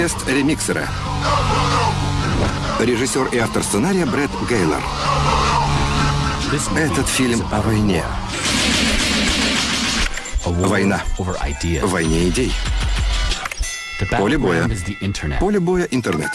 продюсера. Режиссер и автор сценария Брэд Гейлор. Этот фильм о войне. Война. Войне идей. Поле боя. Поле боя интернет.